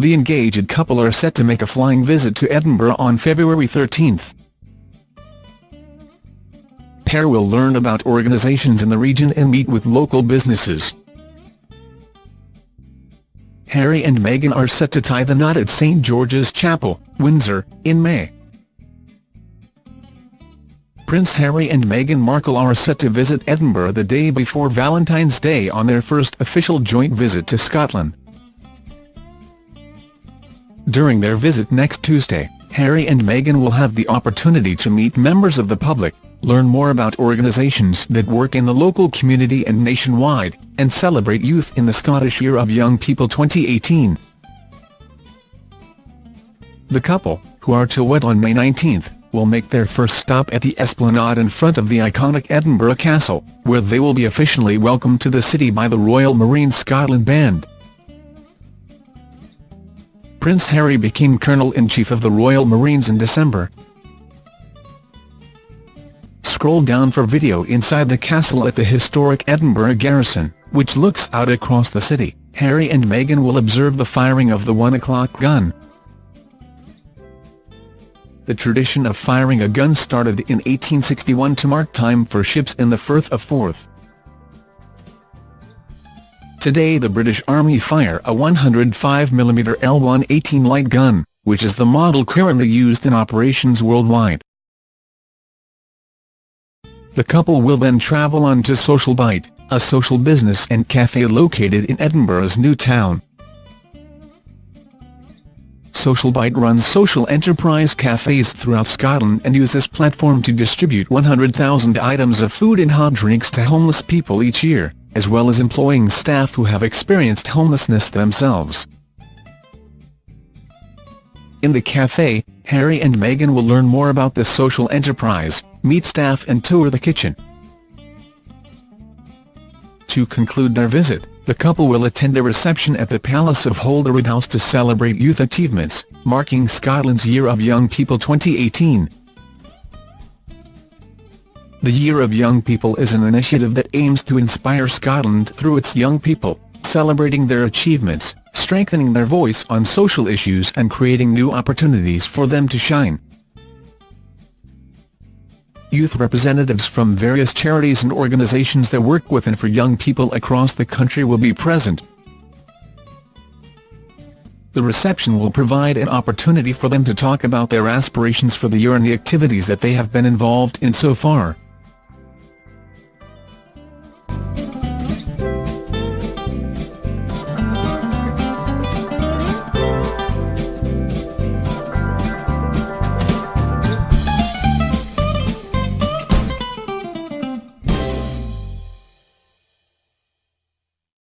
the engaged couple are set to make a flying visit to Edinburgh on February 13. Pair will learn about organisations in the region and meet with local businesses. Harry and Meghan are set to tie the knot at St George's Chapel, Windsor, in May. Prince Harry and Meghan Markle are set to visit Edinburgh the day before Valentine's Day on their first official joint visit to Scotland. During their visit next Tuesday, Harry and Meghan will have the opportunity to meet members of the public, learn more about organisations that work in the local community and nationwide, and celebrate youth in the Scottish Year of Young People 2018. The couple, who are to wed on May 19, will make their first stop at the Esplanade in front of the iconic Edinburgh Castle, where they will be officially welcomed to the city by the Royal Marines Scotland Band. Prince Harry became Colonel-in-Chief of the Royal Marines in December, Scroll down for video inside the castle at the historic Edinburgh Garrison, which looks out across the city. Harry and Meghan will observe the firing of the 1 o'clock gun. The tradition of firing a gun started in 1861 to mark time for ships in the Firth of Forth. Today the British Army fire a 105mm L118 light gun, which is the model currently used in operations worldwide. The couple will then travel on to Social Bite, a social business and cafe located in Edinburgh's new town. Social Bite runs social enterprise cafes throughout Scotland and use this platform to distribute 100,000 items of food and hot drinks to homeless people each year, as well as employing staff who have experienced homelessness themselves. In the cafe, Harry and Meghan will learn more about the social enterprise, meet staff and tour the kitchen. To conclude their visit, the couple will attend a reception at the Palace of Holyrood House to celebrate youth achievements, marking Scotland's Year of Young People 2018. The Year of Young People is an initiative that aims to inspire Scotland through its young people, celebrating their achievements, strengthening their voice on social issues and creating new opportunities for them to shine youth representatives from various charities and organisations that work with and for young people across the country will be present. The reception will provide an opportunity for them to talk about their aspirations for the year and the activities that they have been involved in so far.